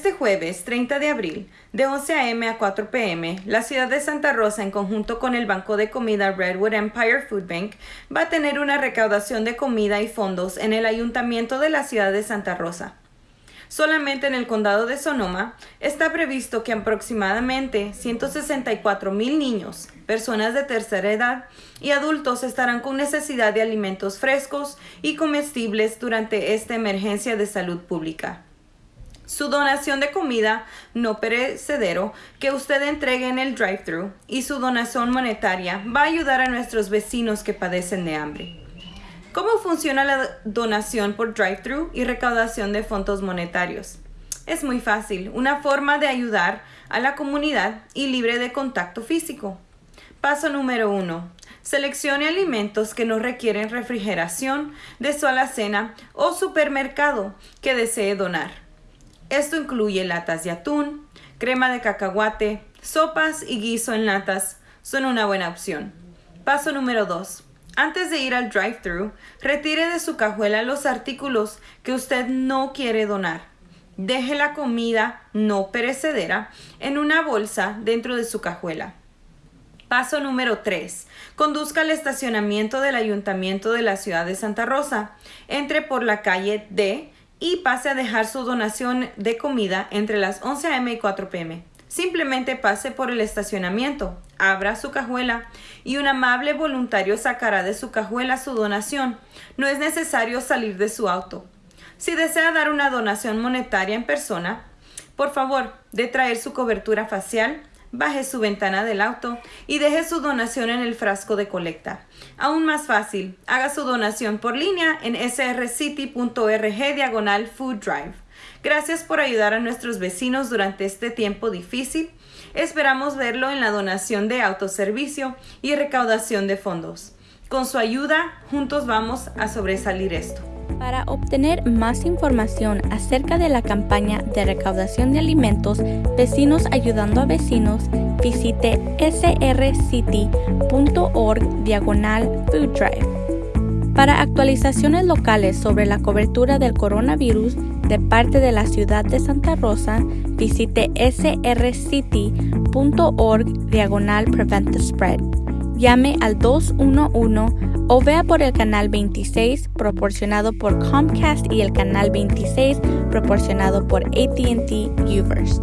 Este jueves 30 de abril, de 11 a.m. a 4 p.m., la ciudad de Santa Rosa, en conjunto con el Banco de Comida Redwood Empire Food Bank, va a tener una recaudación de comida y fondos en el Ayuntamiento de la ciudad de Santa Rosa. Solamente en el condado de Sonoma está previsto que aproximadamente 164 mil niños, personas de tercera edad y adultos estarán con necesidad de alimentos frescos y comestibles durante esta emergencia de salud pública. Su donación de comida no perecedero que usted entregue en el drive-thru y su donación monetaria va a ayudar a nuestros vecinos que padecen de hambre. ¿Cómo funciona la donación por drive-thru y recaudación de fondos monetarios? Es muy fácil, una forma de ayudar a la comunidad y libre de contacto físico. Paso número uno. Seleccione alimentos que no requieren refrigeración de su alacena o supermercado que desee donar. Esto incluye latas de atún, crema de cacahuate, sopas y guiso en latas. Son una buena opción. Paso número 2. Antes de ir al drive-thru, retire de su cajuela los artículos que usted no quiere donar. Deje la comida no perecedera en una bolsa dentro de su cajuela. Paso número 3. Conduzca al estacionamiento del Ayuntamiento de la Ciudad de Santa Rosa. Entre por la calle D y pase a dejar su donación de comida entre las 11 a.m. y 4 p.m. Simplemente pase por el estacionamiento, abra su cajuela y un amable voluntario sacará de su cajuela su donación. No es necesario salir de su auto. Si desea dar una donación monetaria en persona, por favor, de traer su cobertura facial, baje su ventana del auto y deje su donación en el frasco de colecta. Aún más fácil, haga su donación por línea en srcity.org diagonal food drive. Gracias por ayudar a nuestros vecinos durante este tiempo difícil. Esperamos verlo en la donación de autoservicio y recaudación de fondos. Con su ayuda, juntos vamos a sobresalir esto. Para obtener más información acerca de la campaña de recaudación de alimentos Vecinos Ayudando a Vecinos, visite srcity.org diagonal food drive. Para actualizaciones locales sobre la cobertura del coronavirus de parte de la ciudad de Santa Rosa, visite srcity.org diagonal prevent the spread. Llame al 211 o vea por el canal 26 proporcionado por Comcast y el canal 26 proporcionado por ATT Uverse.